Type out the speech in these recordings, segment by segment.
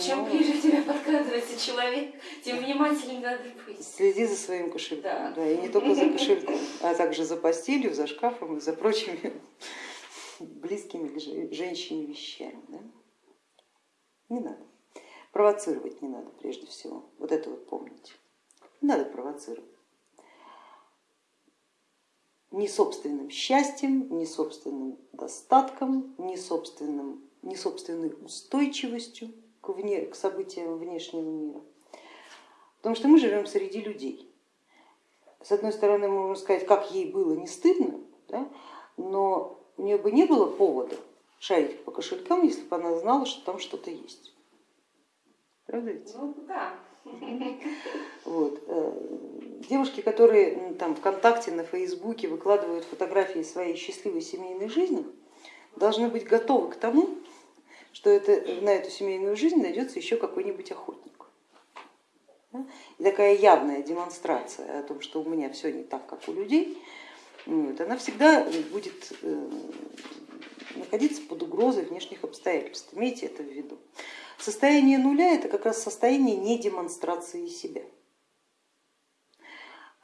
Чем ближе к тебе подкрадывается человек, тем внимательнее надо быть. Следи за своим кошельком, Да. да. и не только за кошельком, а также за постелью, за шкафом и за прочими близкими к жен- женщине вещами. Да? Не надо. Провоцировать не надо прежде всего. Вот это вот помните. Не надо провоцировать. Ни собственным счастьем, ни собственным достатком, ни, собственным, ни собственной устойчивостью к, вне, к событиям внешнего мира. Потому что мы живем среди людей. С одной стороны, мы можем сказать, как ей было не стыдно, да? но у нее бы не было повода шарить по кошелькам, если бы она знала, что там что-то есть. Правда ведь? Ну да. Вот. э, Девушки, которые там ВКонтакте, на Фейсбуке выкладывают фотографии своей счастливой семейной жизни, должны быть готовы к тому, что это, на эту семейную жизнь найдется еще какой-нибудь охотник. И такая явная демонстрация о том, что у меня все не так, как у людей, вот, она всегда будет э, находиться под угрозой внешних обстоятельств. Имейте это в виду. Состояние нуля это как раз состояние не демонстрации себя.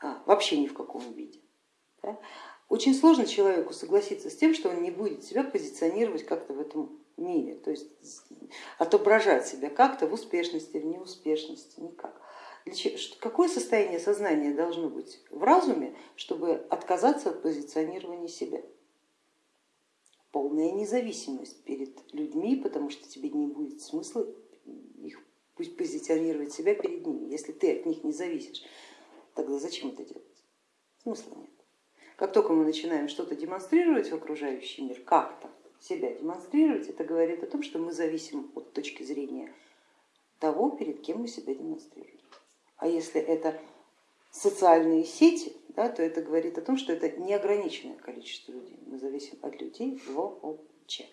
А, вообще ни в каком виде. да. Очень сложно человеку согласиться с тем, что он не будет себя позиционировать как-то в этом мире, то есть отображать себя как-то в успешности, в неуспешности, никак. Какое состояние сознания должно быть в разуме, чтобы отказаться от позиционирования себя? Полная независимость перед людьми, потому что тебе не будет смысла их позиционировать себя перед ними. Если ты от них не зависишь, тогда зачем это делать? Смысла нет. Как только мы начинаем что-то демонстрировать в окружающий мир, как-то себя демонстрировать, это говорит о том, что мы зависим от точки зрения того, перед кем мы себя демонстрируем. А если это социальные сети, да, то это говорит о том, что это неограниченное количество людей. Мы зависим от людей вообще.